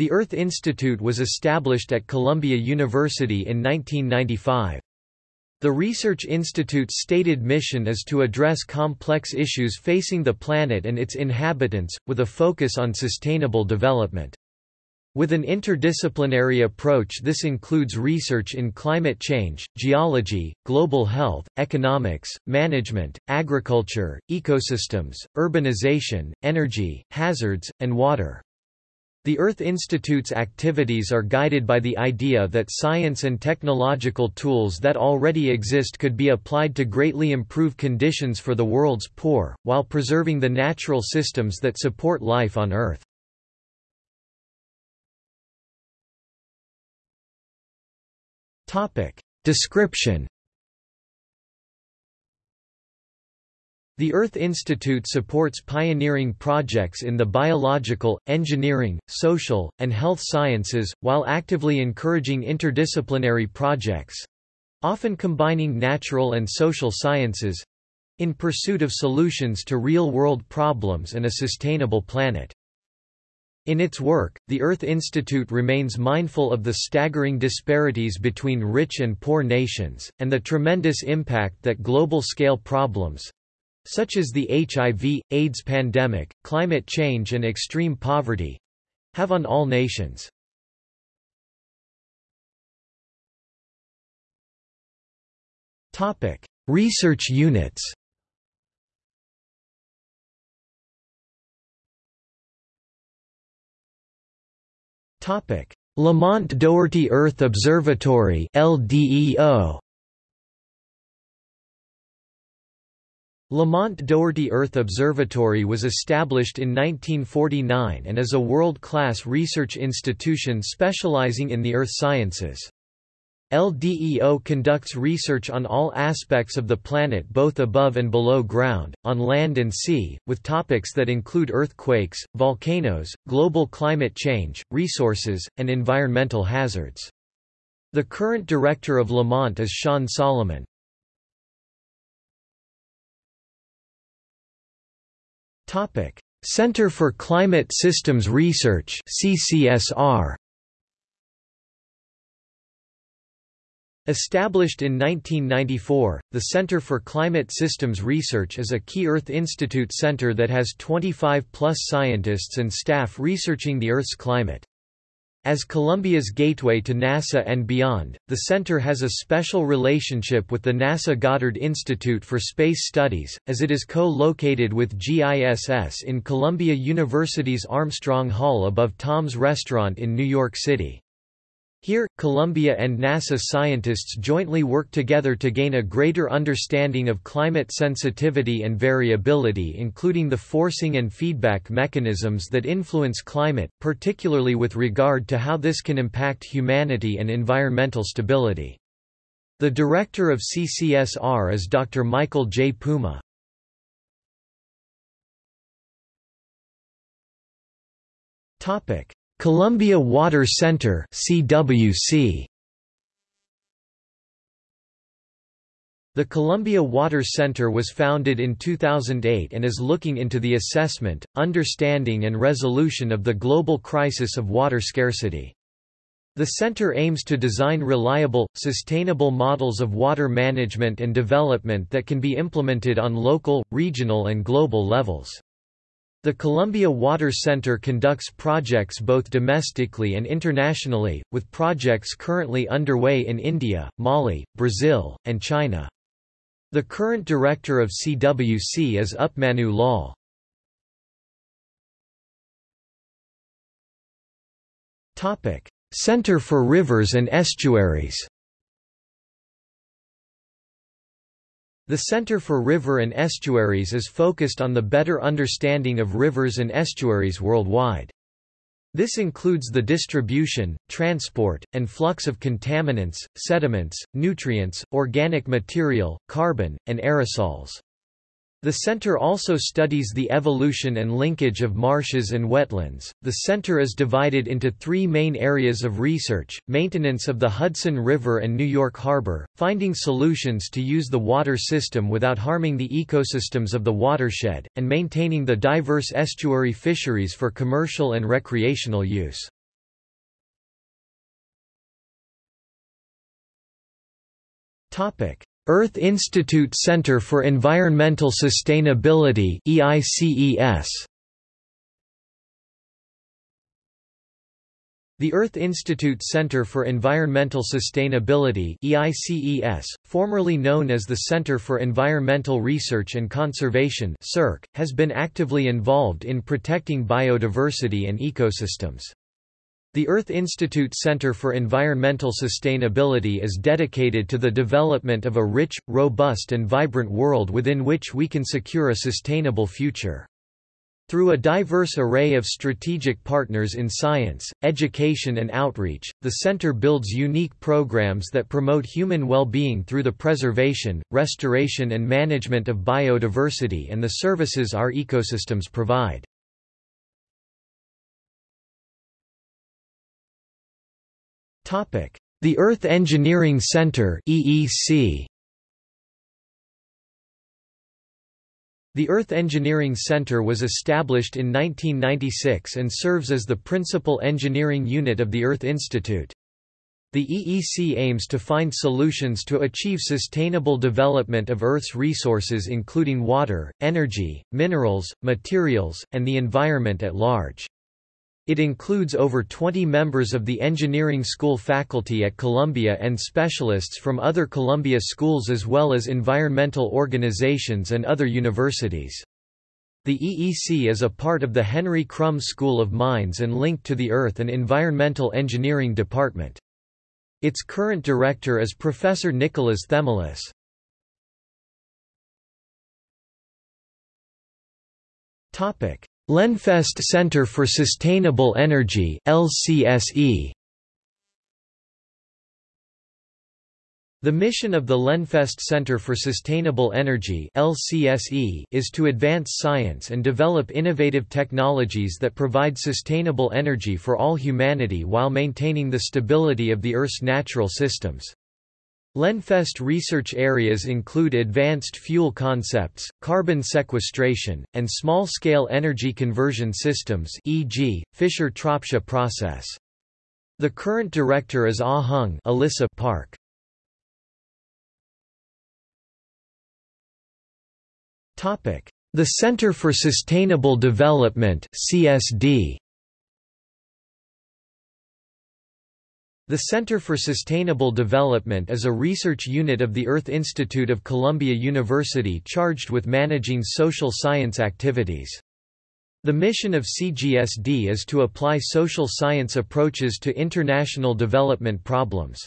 The Earth Institute was established at Columbia University in 1995. The Research Institute's stated mission is to address complex issues facing the planet and its inhabitants, with a focus on sustainable development. With an interdisciplinary approach this includes research in climate change, geology, global health, economics, management, agriculture, ecosystems, urbanization, energy, hazards, and water. The Earth Institute's activities are guided by the idea that science and technological tools that already exist could be applied to greatly improve conditions for the world's poor, while preserving the natural systems that support life on Earth. Description The Earth Institute supports pioneering projects in the biological, engineering, social, and health sciences, while actively encouraging interdisciplinary projects—often combining natural and social sciences—in pursuit of solutions to real-world problems and a sustainable planet. In its work, the Earth Institute remains mindful of the staggering disparities between rich and poor nations, and the tremendous impact that global-scale problems, such as the HIV, AIDS pandemic, climate change and extreme poverty have on all nations. Topic: Research units Topic: Lamont Doherty Earth Observatory LDEO Lamont Doherty Earth Observatory was established in 1949 and is a world-class research institution specializing in the earth sciences. LDEO conducts research on all aspects of the planet both above and below ground, on land and sea, with topics that include earthquakes, volcanoes, global climate change, resources, and environmental hazards. The current director of Lamont is Sean Solomon. Center for Climate Systems Research CCSR Established in 1994, the Center for Climate Systems Research is a key Earth Institute center that has 25-plus scientists and staff researching the Earth's climate. As Columbia's gateway to NASA and beyond, the center has a special relationship with the NASA Goddard Institute for Space Studies, as it is co-located with GISS in Columbia University's Armstrong Hall above Tom's Restaurant in New York City. Here, Columbia and NASA scientists jointly work together to gain a greater understanding of climate sensitivity and variability including the forcing and feedback mechanisms that influence climate, particularly with regard to how this can impact humanity and environmental stability. The director of CCSR is Dr. Michael J. Puma. Topic: Columbia Water Center CWC The Columbia Water Center was founded in 2008 and is looking into the assessment, understanding and resolution of the global crisis of water scarcity. The center aims to design reliable, sustainable models of water management and development that can be implemented on local, regional and global levels. The Columbia Water Center conducts projects both domestically and internationally, with projects currently underway in India, Mali, Brazil, and China. The current director of CWC is Upmanu Lal. Center for Rivers and Estuaries The Center for River and Estuaries is focused on the better understanding of rivers and estuaries worldwide. This includes the distribution, transport, and flux of contaminants, sediments, nutrients, organic material, carbon, and aerosols. The center also studies the evolution and linkage of marshes and wetlands. The center is divided into three main areas of research maintenance of the Hudson River and New York Harbor, finding solutions to use the water system without harming the ecosystems of the watershed, and maintaining the diverse estuary fisheries for commercial and recreational use. Topic: Earth Institute Center for Environmental Sustainability EICES The Earth Institute Center for Environmental Sustainability EICES, formerly known as the Center for Environmental Research and Conservation CERC, has been actively involved in protecting biodiversity and ecosystems. The Earth Institute Center for Environmental Sustainability is dedicated to the development of a rich, robust and vibrant world within which we can secure a sustainable future. Through a diverse array of strategic partners in science, education and outreach, the center builds unique programs that promote human well-being through the preservation, restoration and management of biodiversity and the services our ecosystems provide. The Earth Engineering Center EEC The Earth Engineering Center was established in 1996 and serves as the principal engineering unit of the Earth Institute. The EEC aims to find solutions to achieve sustainable development of Earth's resources including water, energy, minerals, materials, and the environment at large. It includes over 20 members of the engineering school faculty at Columbia and specialists from other Columbia schools as well as environmental organizations and other universities. The EEC is a part of the Henry Krumb School of Mines and linked to the Earth and Environmental Engineering Department. Its current director is Professor Nicholas Themelis. Topic: Lenfest Center for Sustainable Energy LCSE The mission of the Lenfest Center for Sustainable Energy LCSE is to advance science and develop innovative technologies that provide sustainable energy for all humanity while maintaining the stability of the Earth's natural systems. Lenfest research areas include advanced fuel concepts, carbon sequestration, and small-scale energy conversion systems e.g., Fischer-Tropsch process. The current director is Ah Hung Alissa Park. The Center for Sustainable Development CSD The Center for Sustainable Development is a research unit of the Earth Institute of Columbia University charged with managing social science activities. The mission of CGSD is to apply social science approaches to international development problems.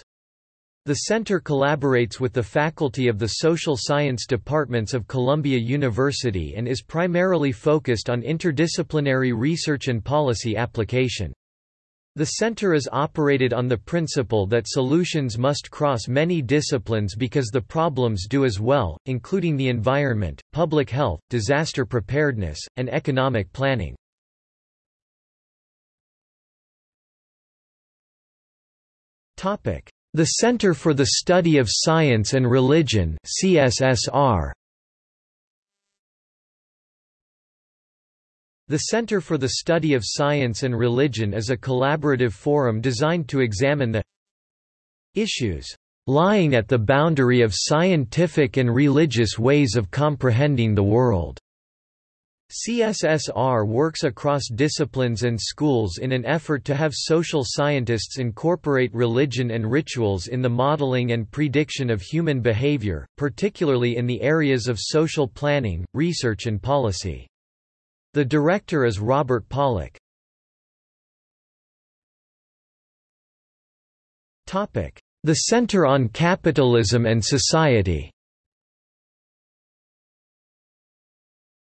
The center collaborates with the faculty of the social science departments of Columbia University and is primarily focused on interdisciplinary research and policy application. The center is operated on the principle that solutions must cross many disciplines because the problems do as well, including the environment, public health, disaster preparedness, and economic planning. The Center for the Study of Science and Religion CSSR The Center for the Study of Science and Religion is a collaborative forum designed to examine the issues lying at the boundary of scientific and religious ways of comprehending the world. CSSR works across disciplines and schools in an effort to have social scientists incorporate religion and rituals in the modeling and prediction of human behavior, particularly in the areas of social planning, research and policy. The director is Robert Pollack. The Center on Capitalism and Society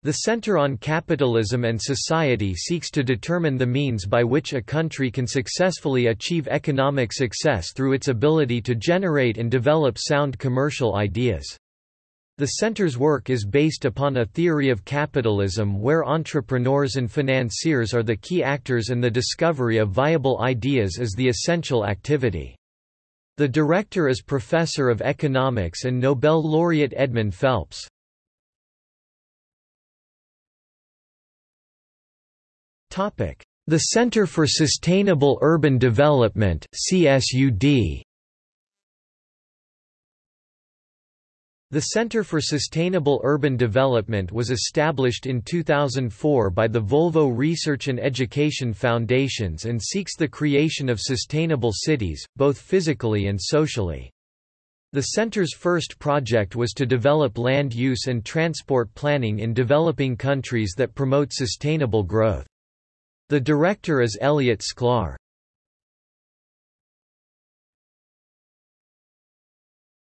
The Center on Capitalism and Society seeks to determine the means by which a country can successfully achieve economic success through its ability to generate and develop sound commercial ideas. The center's work is based upon a theory of capitalism where entrepreneurs and financiers are the key actors and the discovery of viable ideas is the essential activity. The director is Professor of Economics and Nobel laureate Edmund Phelps. The Center for Sustainable Urban Development CSUD The Center for Sustainable Urban Development was established in 2004 by the Volvo Research and Education Foundations and seeks the creation of sustainable cities, both physically and socially. The center's first project was to develop land use and transport planning in developing countries that promote sustainable growth. The director is Elliott Sclar.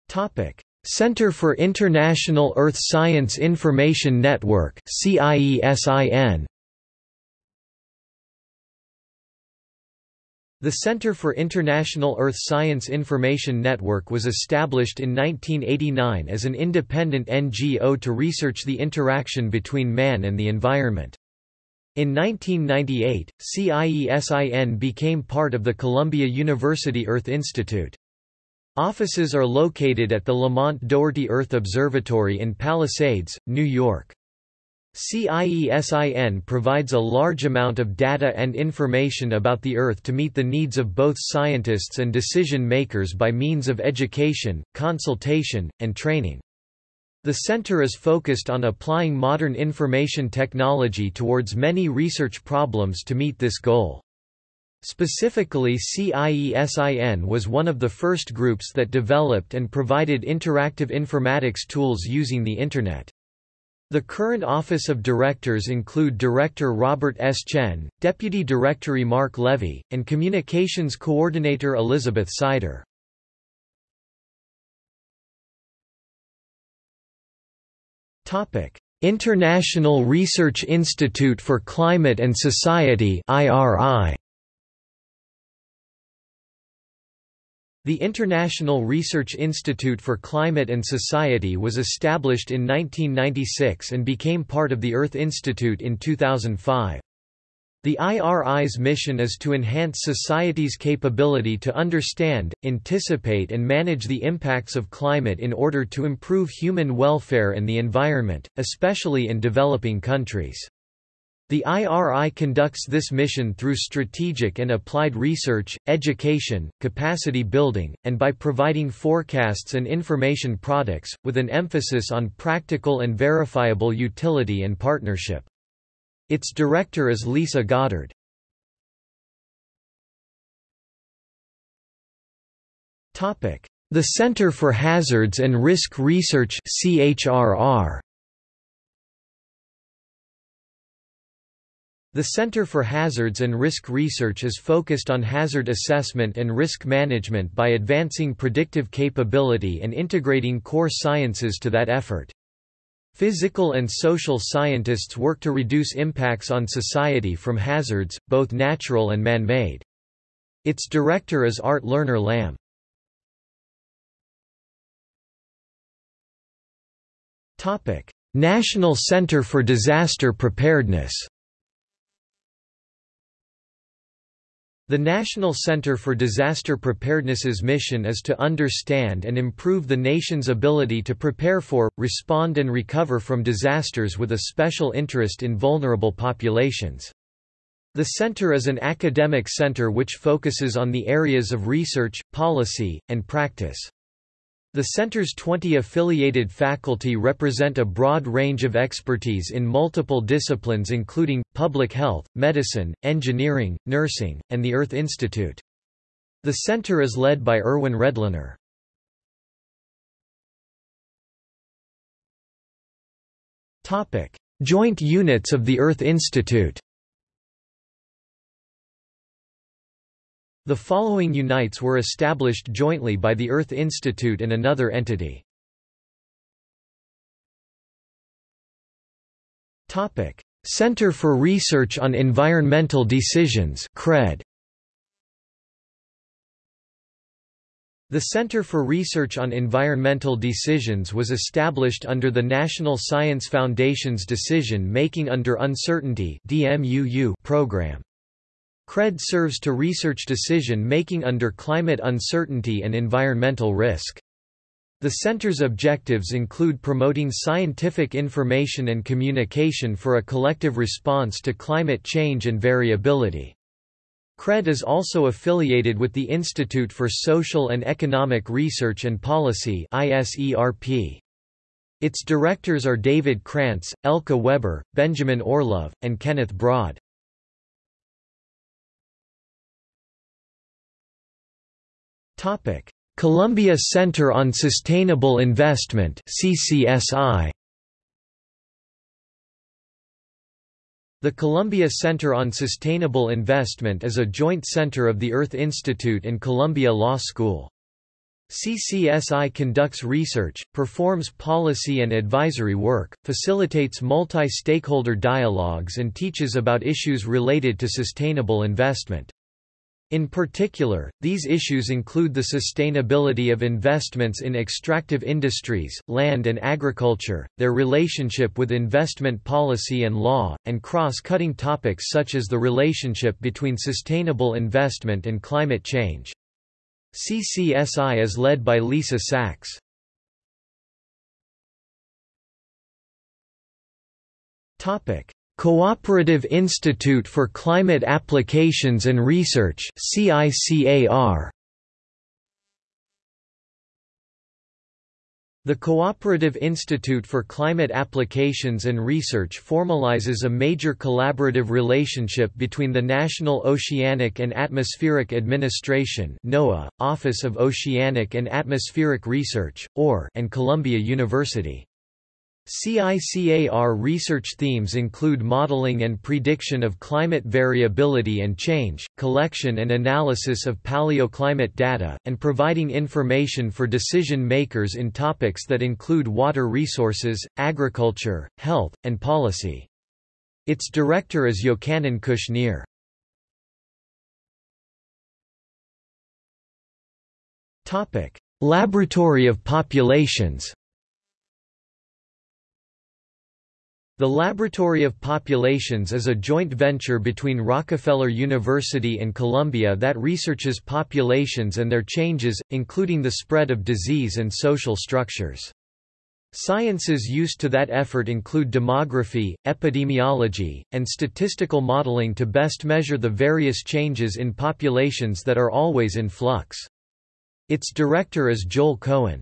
Topic: Center for International Earth Science Information Network CIESIN The Center for International Earth Science Information Network was established in 1989 as an independent NGO to research the interaction between man and the environment. In 1998, CIESIN became part of the Columbia University Earth Institute. Offices are located at the Lamont Doherty Earth Observatory in Palisades, New York. CIESIN provides a large amount of data and information about the Earth to meet the needs of both scientists and decision-makers by means of education, consultation, and training. The center is focused on applying modern information technology towards many research problems to meet this goal. Specifically CIESIN was one of the first groups that developed and provided interactive informatics tools using the Internet. The current Office of Directors include Director Robert S. Chen, Deputy Directory Marc Levy, and Communications Coordinator Elizabeth Sider. International Research Institute for Climate and Society IRI. The International Research Institute for Climate and Society was established in 1996 and became part of the Earth Institute in 2005. The IRI's mission is to enhance society's capability to understand, anticipate and manage the impacts of climate in order to improve human welfare and the environment, especially in developing countries. The IRI conducts this mission through strategic and applied research, education, capacity building, and by providing forecasts and information products, with an emphasis on practical and verifiable utility and partnership. Its director is Lisa Goddard. The Center for Hazards and Risk Research CHRR The Center for Hazards and Risk Research is focused on hazard assessment and risk management by advancing predictive capability and integrating core sciences to that effort. Physical and social scientists work to reduce impacts on society from hazards, both natural and man-made. Its director is Art Lerner-Lam. National Center for Disaster Preparedness The National Center for Disaster Preparedness's mission is to understand and improve the nation's ability to prepare for, respond and recover from disasters with a special interest in vulnerable populations. The center is an academic center which focuses on the areas of research, policy, and practice. The center's 20 affiliated faculty represent a broad range of expertise in multiple disciplines including, public health, medicine, engineering, nursing, and the Earth Institute. The center is led by Irwin Redlener. Joint units of the Earth Institute The following unites were established jointly by the Earth Institute and another entity. Center for Research on Environmental Decisions CRED. The Center for Research on Environmental Decisions was established under the National Science Foundation's Decision Making Under Uncertainty program. CRED serves to research decision-making under climate uncertainty and environmental risk. The center's objectives include promoting scientific information and communication for a collective response to climate change and variability. CRED is also affiliated with the Institute for Social and Economic Research and Policy. Its directors are David Krantz, Elke Weber, Benjamin Orlove, and Kenneth Broad. Columbia Center on Sustainable Investment CCSI The Columbia Center on Sustainable Investment is a joint center of the Earth Institute and Columbia Law School. CCSI conducts research, performs policy and advisory work, facilitates multi-stakeholder dialogues and teaches about issues related to sustainable investment. In particular, these issues include the sustainability of investments in extractive industries, land and agriculture, their relationship with investment policy and law, and cross-cutting topics such as the relationship between sustainable investment and climate change. CCSI is led by Lisa Sachs. Cooperative Institute for Climate Applications and Research CICAR The Cooperative Institute for Climate Applications and Research formalizes a major collaborative relationship between the National Oceanic and Atmospheric Administration NOAA, Office of Oceanic and Atmospheric Research, OAR, and Columbia University. CICAR research themes include modeling and prediction of climate variability and change, collection and analysis of paleoclimate data, and providing information for decision makers in topics that include water resources, agriculture, health, and policy. Its director is Yochanan Kushnir. Laboratory of Populations The Laboratory of Populations is a joint venture between Rockefeller University and Columbia that researches populations and their changes, including the spread of disease and social structures. Sciences used to that effort include demography, epidemiology, and statistical modeling to best measure the various changes in populations that are always in flux. Its director is Joel Cohen.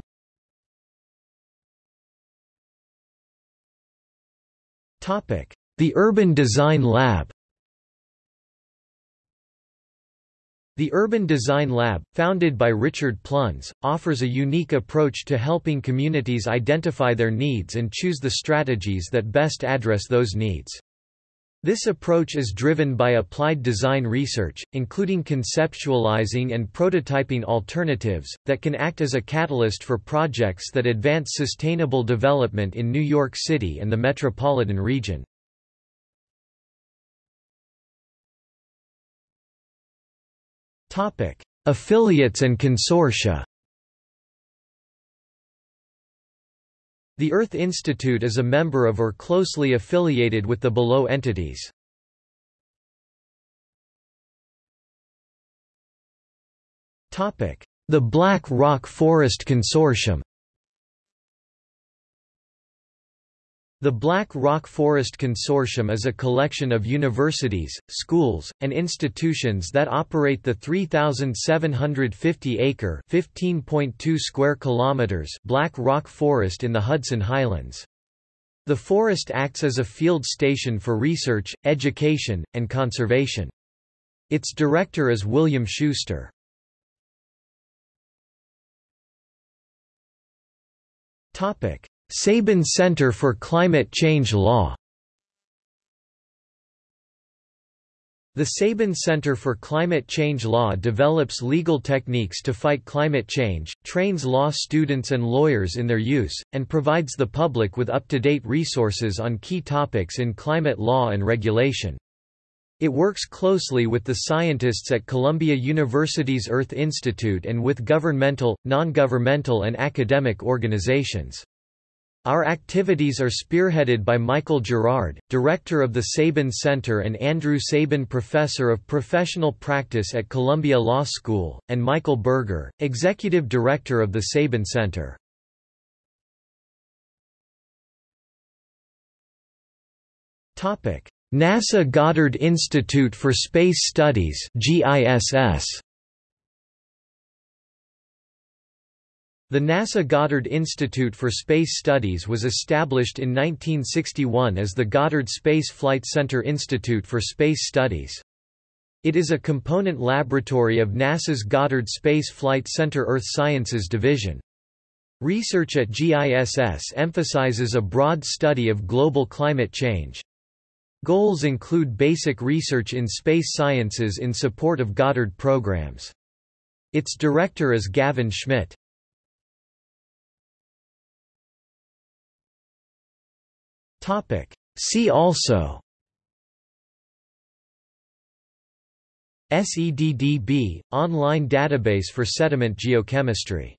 The Urban Design Lab The Urban Design Lab, founded by Richard Plunz, offers a unique approach to helping communities identify their needs and choose the strategies that best address those needs. This approach is driven by applied design research, including conceptualizing and prototyping alternatives, that can act as a catalyst for projects that advance sustainable development in New York City and the metropolitan region. Affiliates and consortia The Earth Institute is a member of or closely affiliated with the below entities. The Black Rock Forest Consortium The Black Rock Forest Consortium is a collection of universities, schools, and institutions that operate the 3,750-acre (15.2 square kilometers) Black Rock Forest in the Hudson Highlands. The forest acts as a field station for research, education, and conservation. Its director is William Schuster. Topic: Sabin Center for Climate Change Law The Sabin Center for Climate Change Law develops legal techniques to fight climate change, trains law students and lawyers in their use, and provides the public with up-to-date resources on key topics in climate law and regulation. It works closely with the scientists at Columbia University's Earth Institute and with governmental, non-governmental and academic organizations. Our activities are spearheaded by Michael Gerrard, director of the Sabin Center and Andrew Sabin Professor of Professional Practice at Columbia Law School, and Michael Berger, executive director of the Sabin Center. NASA Goddard Institute for Space Studies GISS The NASA Goddard Institute for Space Studies was established in 1961 as the Goddard Space Flight Center Institute for Space Studies. It is a component laboratory of NASA's Goddard Space Flight Center Earth Sciences Division. Research at GISS emphasizes a broad study of global climate change. Goals include basic research in space sciences in support of Goddard programs. Its director is Gavin Schmidt. See also. SEDDB – Online database for sediment geochemistry